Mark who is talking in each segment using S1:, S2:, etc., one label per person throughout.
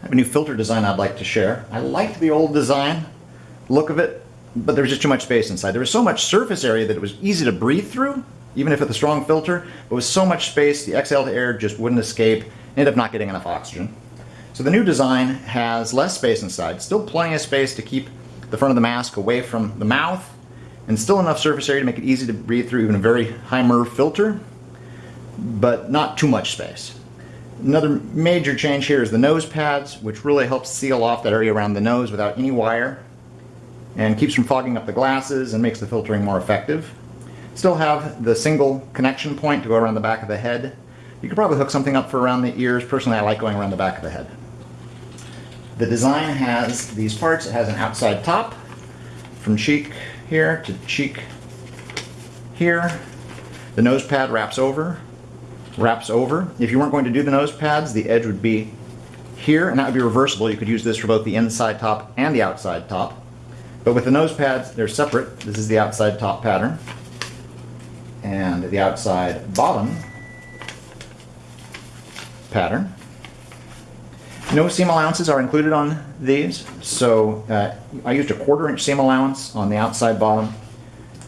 S1: I have a new filter design I'd like to share. I liked the old design, look of it, but there was just too much space inside. There was so much surface area that it was easy to breathe through, even if with a strong filter, but with so much space, the exhaled air just wouldn't escape, ended up not getting enough oxygen. So the new design has less space inside, still plenty of space to keep the front of the mask away from the mouth, and still enough surface area to make it easy to breathe through even a very high MERV filter, but not too much space. Another major change here is the nose pads, which really helps seal off that area around the nose without any wire and keeps from fogging up the glasses and makes the filtering more effective. Still have the single connection point to go around the back of the head. You could probably hook something up for around the ears. Personally, I like going around the back of the head. The design has these parts. It has an outside top from cheek here to cheek here. The nose pad wraps over wraps over. If you weren't going to do the nose pads, the edge would be here, and that would be reversible. You could use this for both the inside top and the outside top. But with the nose pads, they're separate. This is the outside top pattern. And the outside bottom pattern. No seam allowances are included on these, so uh, I used a quarter inch seam allowance on the outside bottom,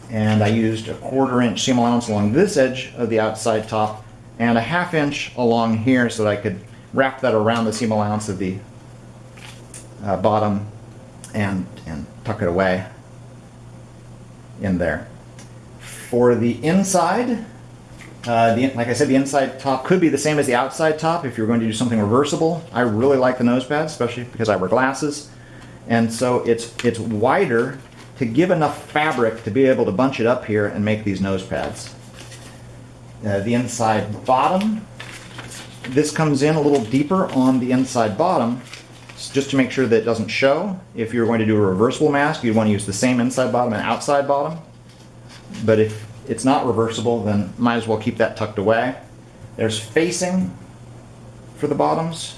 S1: and I used a quarter inch seam allowance along this edge of the outside top and a half inch along here so that I could wrap that around the seam allowance of the uh, bottom and, and tuck it away in there. For the inside, uh, the, like I said, the inside top could be the same as the outside top if you're going to do something reversible. I really like the nose pads, especially because I wear glasses. And so it's, it's wider to give enough fabric to be able to bunch it up here and make these nose pads. Uh, the inside bottom. This comes in a little deeper on the inside bottom just to make sure that it doesn't show. If you're going to do a reversible mask, you'd want to use the same inside bottom and outside bottom. But if it's not reversible, then might as well keep that tucked away. There's facing for the bottoms.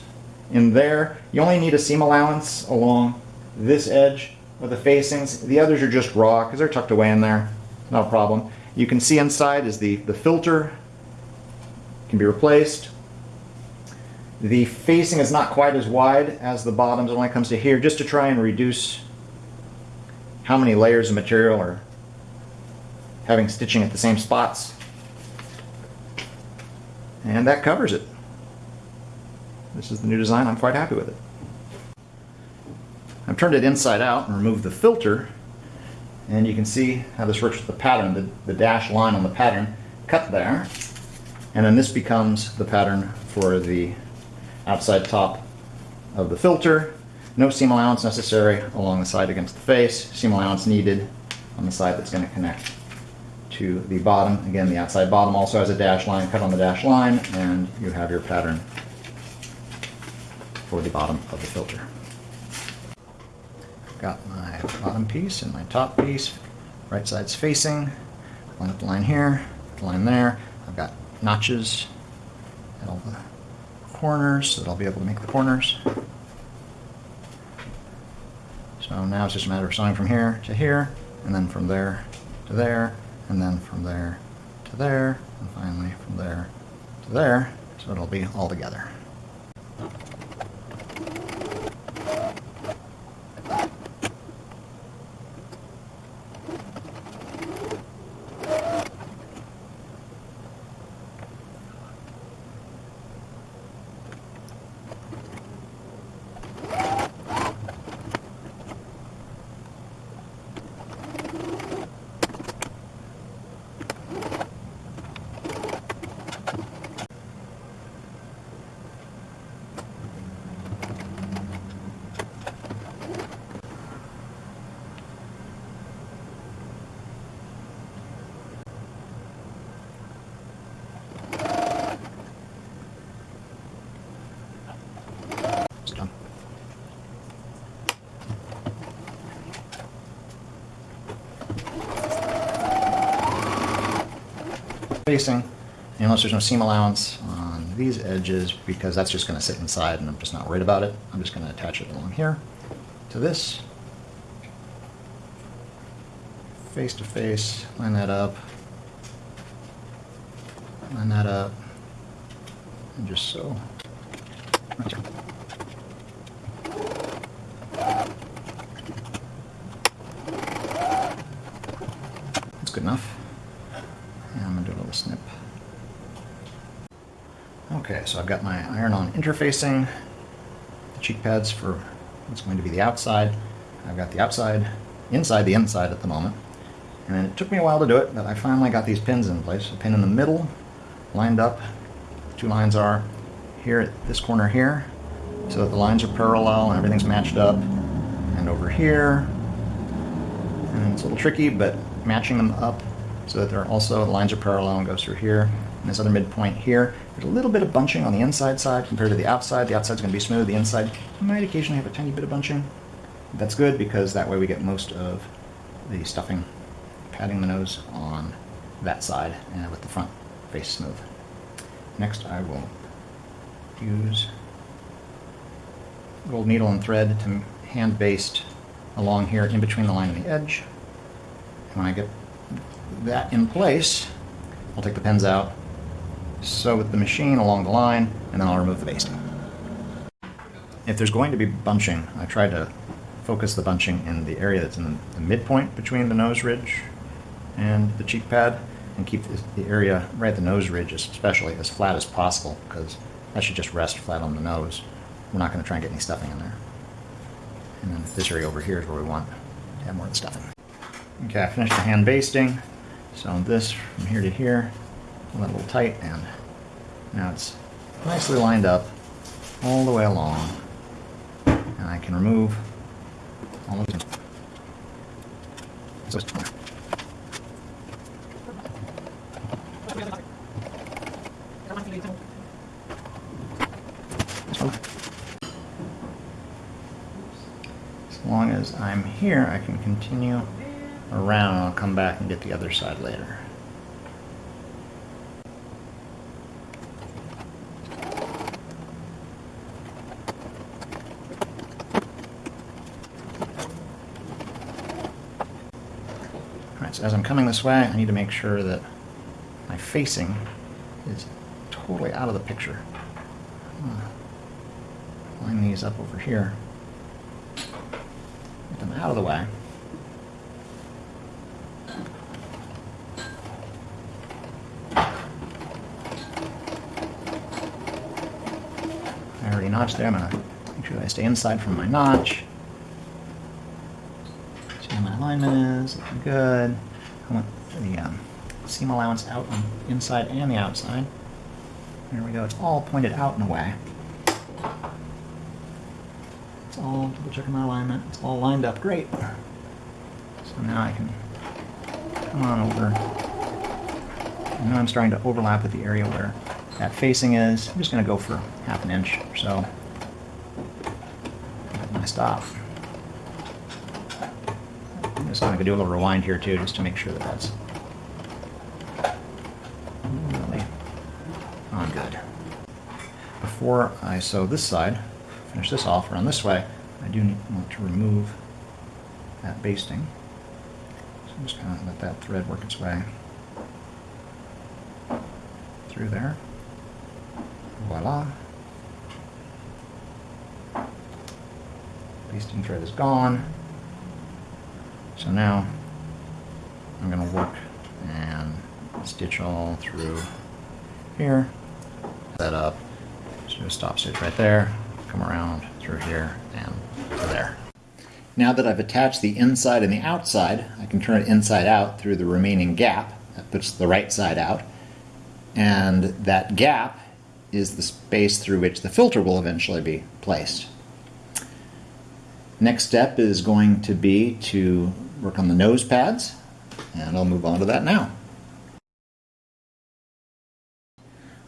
S1: In there, you only need a seam allowance along this edge of the facings. The others are just raw because they're tucked away in there. No problem. You can see inside is the, the filter can be replaced. The facing is not quite as wide as the bottoms when it comes to here, just to try and reduce how many layers of material are having stitching at the same spots. And that covers it. This is the new design. I'm quite happy with it. I've turned it inside out and removed the filter and you can see how this works with the pattern, the, the line on the pattern cut there. And then this becomes the pattern for the outside top of the filter. No seam allowance necessary along the side against the face. Seam allowance needed on the side that's going to connect to the bottom. Again, the outside bottom also has a dash line cut on the dash line, and you have your pattern for the bottom of the filter got my bottom piece and my top piece. Right side's facing. Line up the line here, the line there. I've got notches at all the corners so that I'll be able to make the corners. So now it's just a matter of sewing from here to here, and then from there to there, and then from there to there, and finally from there to there, so it'll be all together. Facing, unless there's no seam allowance on these edges because that's just going to sit inside and I'm just not worried about it. I'm just going to attach it along here to this. Face to face, line that up, line that up, and just so. enough. And I'm gonna do a little snip. Okay, so I've got my iron-on interfacing, the cheek pads for what's going to be the outside. I've got the outside, inside the inside at the moment. And it took me a while to do it, but I finally got these pins in place. A pin in the middle, lined up. Two lines are here at this corner here, so that the lines are parallel and everything's matched up. And over here, and it's a little tricky, but matching them up so that they're also, the lines are parallel and goes through here. And this other midpoint here, there's a little bit of bunching on the inside side compared to the outside. The outside's gonna be smooth, the inside might occasionally have a tiny bit of bunching. That's good because that way we get most of the stuffing, padding the nose on that side and with the front face smooth. Next I will use gold needle and thread to hand baste along here in between the line and the edge. And when I get that in place, I'll take the pins out, sew with the machine along the line, and then I'll remove the basting. If there's going to be bunching, I try to focus the bunching in the area that's in the midpoint between the nose ridge and the cheek pad, and keep the area right at the nose ridge especially as flat as possible, because that should just rest flat on the nose. We're not going to try and get any stuffing in there. And then this area over here is where we want to have more of the stuffing. Okay, I finished the hand basting. So this from here to here, a little tight, and now it's nicely lined up all the way along. And I can remove all of. So As long as I'm here, I can continue around and I'll come back and get the other side later. So as I'm coming this way, I need to make sure that my facing is totally out of the picture. Hmm. Line these up over here. Get them out of the way. I already notched there. I'm going to make sure I stay inside from my notch. Is. Good. I want the um, seam allowance out on the inside and the outside. There we go. It's all pointed out in a way. It's all double checking my alignment. It's all lined up great. So now I can come on over. And now I'm starting to overlap with the area where that facing is. I'm just going to go for half an inch or so. Get my stop. I'm just going to do a little rewind here too, just to make sure that that's really on good. Before I sew this side, finish this off, run this way, I do want to remove that basting. So I'm just kind of let that thread work its way through there. Voila. Basting thread is gone. Now I'm going to work and stitch all through here. Set up. Just do a stop stitch right there. Come around through here and to there. Now that I've attached the inside and the outside, I can turn it inside out through the remaining gap. That puts the right side out. And that gap is the space through which the filter will eventually be placed. Next step is going to be to work on the nose pads, and I'll move on to that now.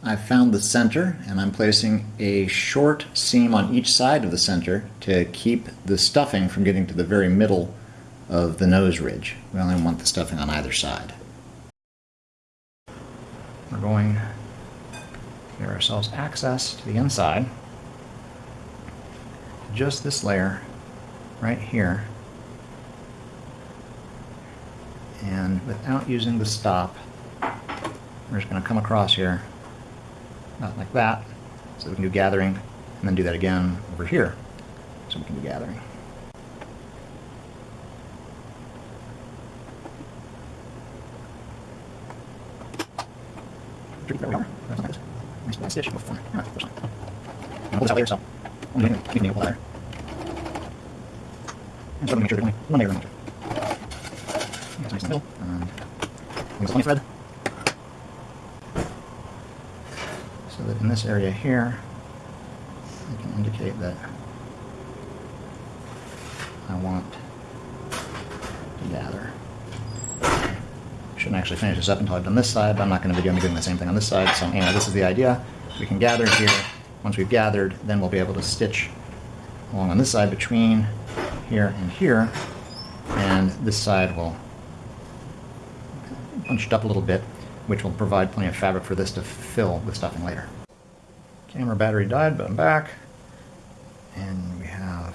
S1: I've found the center, and I'm placing a short seam on each side of the center to keep the stuffing from getting to the very middle of the nose ridge. We only want the stuffing on either side. We're going to give ourselves access to the inside. Just this layer right here. And without using the stop, we're just going to come across here, not like that, so we can do gathering, and then do that again over here, so we can do gathering. There we. That's nice. Nice, first. Pull this out so. And of make sure there's only one layer Nice. And. So that in this area here, I can indicate that I want to gather. Shouldn't actually finish this up until I've done this side, but I'm not going to be doing, doing the same thing on this side. So anyway, this is the idea. We can gather here. Once we've gathered, then we'll be able to stitch along on this side between here and here. And this side will punched up a little bit, which will provide plenty of fabric for this to fill with stuffing later. Camera battery died, but I'm back. And we have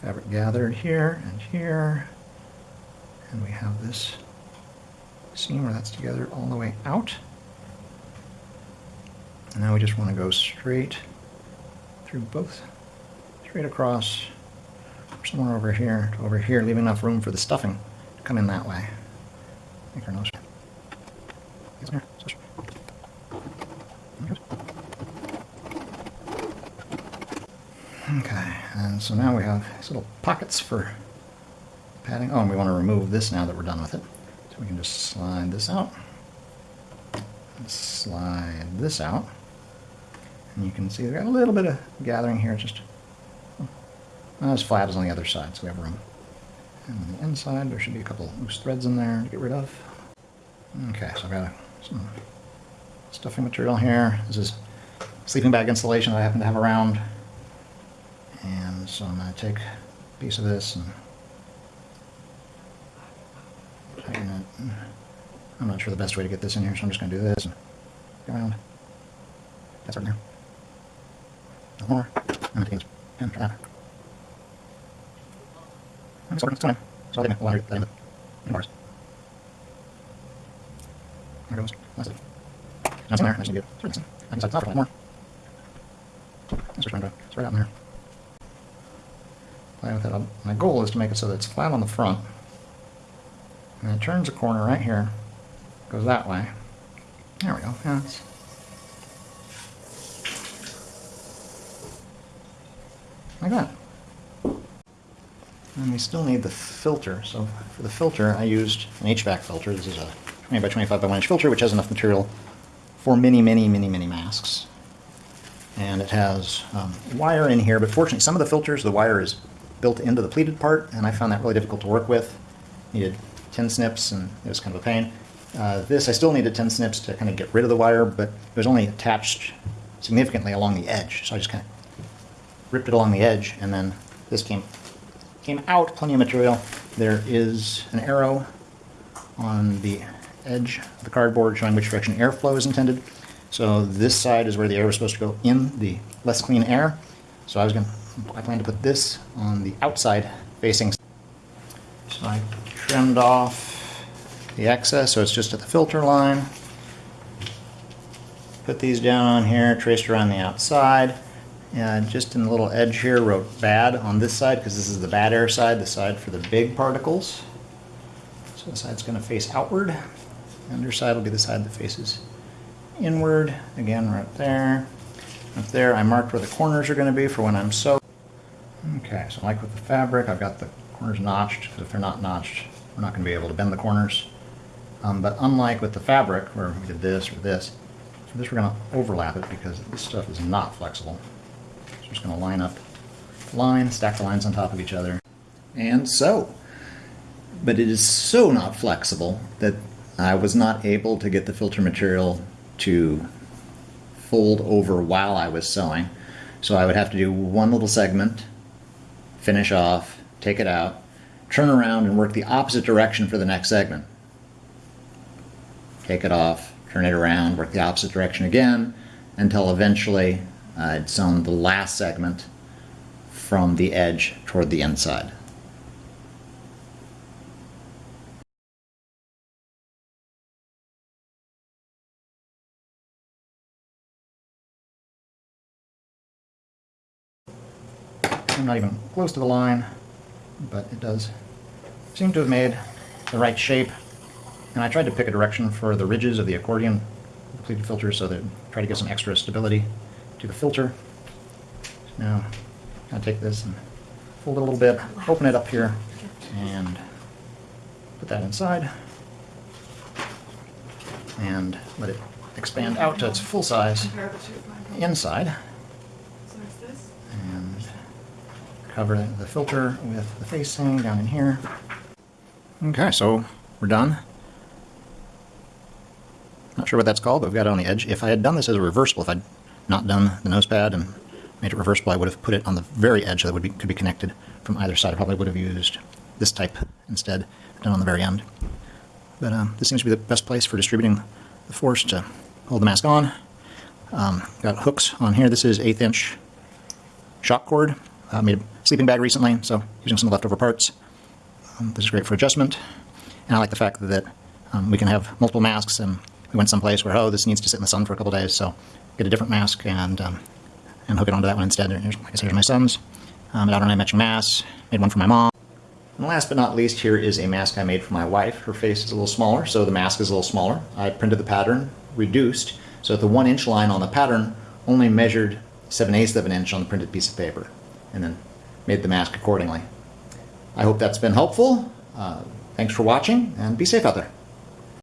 S1: fabric gathered here and here. And we have this seam where that's together all the way out. And now we just want to go straight through both, straight across, somewhere over here to over here, leaving enough room for the stuffing to come in that way. Okay, and so now we have these little pockets for padding. Oh, and we want to remove this now that we're done with it. So we can just slide this out. Slide this out. And you can see we've got a little bit of gathering here, just oh, not as flat as on the other side, so we have room. And on the inside, there should be a couple loose threads in there to get rid of. Okay, so I've got some stuffing material here. This is sleeping bag insulation that I happen to have around. And so I'm going to take a piece of this and tighten it. I'm not sure the best way to get this in here, so I'm just going to do this and go around. That's right there. No more. I'm going to take this pen for that. It's working, it's fine. So I'll take my laundry, that in in bars. There goes. That's it. That's in there. I need to get it. I can set it top for a lot more. That's just to, it's right out in there. Playing with it. My goal is to make it so that it's flat on the front. And it turns a corner right here. Goes that way. There we go. Yeah, it's, like that. And we still need the filter. So for the filter, I used an HVAC filter. This is a 20 by 25 by 1 inch filter, which has enough material for many, many, many, many masks. And it has um, wire in here, but fortunately, some of the filters, the wire is built into the pleated part, and I found that really difficult to work with. Needed 10 snips, and it was kind of a pain. Uh, this, I still needed 10 snips to kind of get rid of the wire, but it was only attached significantly along the edge, so I just kind of ripped it along the edge, and then this came came out, plenty of material. There is an arrow on the edge of the cardboard showing which direction airflow is intended. So this side is where the air was supposed to go in, the less clean air. So I was going to, I plan to put this on the outside facing. So I trimmed off the excess, so it's just at the filter line. Put these down on here, traced around the outside. And just in the little edge here, wrote bad on this side because this is the bad air side, the side for the big particles. So the side's going to face outward. The underside will be the side that faces inward. Again, right there. Up there, I marked where the corners are going to be for when I'm sewing. Okay, so like with the fabric, I've got the corners notched. If they're not notched, we're not going to be able to bend the corners. Um, but unlike with the fabric, where we did this or this, this we're going to overlap it because this stuff is not flexible. So we're just going to line up line, stack the lines on top of each other, and sew. But it is so not flexible that I was not able to get the filter material to fold over while I was sewing. So I would have to do one little segment, finish off, take it out, turn around and work the opposite direction for the next segment. Take it off, turn it around, work the opposite direction again, until eventually Uh, I'd sewn the last segment from the edge toward the inside. I'm not even close to the line, but it does seem to have made the right shape. And I tried to pick a direction for the ridges of the accordion pleated filter so that try to get some extra stability to the filter. Now, of take this and fold it a little bit, open it up here, and put that inside. And let it expand out to its full size inside. And cover the filter with the facing down in here. Okay, so we're done. Not sure what that's called, but we've got it on the edge. If I had done this as a reversible, if I'd not done the nose pad and made it reversible, I would have put it on the very edge that would be, could be connected from either side. I probably would have used this type instead, done on the very end. But um, this seems to be the best place for distributing the force to hold the mask on. Um, got hooks on here. This is eighth inch shock cord. I made a sleeping bag recently, so using some leftover parts. Um, this is great for adjustment. And I like the fact that um, we can have multiple masks and we went someplace where, oh, this needs to sit in the sun for a couple days, so get a different mask and um, and hook it onto that one instead. Here's, like I said, here's my son's. Um, an outer matching mask. Made one for my mom. And last but not least, here is a mask I made for my wife. Her face is a little smaller, so the mask is a little smaller. I printed the pattern, reduced, so the one inch line on the pattern only measured 7 eighths of an inch on the printed piece of paper, and then made the mask accordingly. I hope that's been helpful. Uh, thanks for watching, and be safe out there.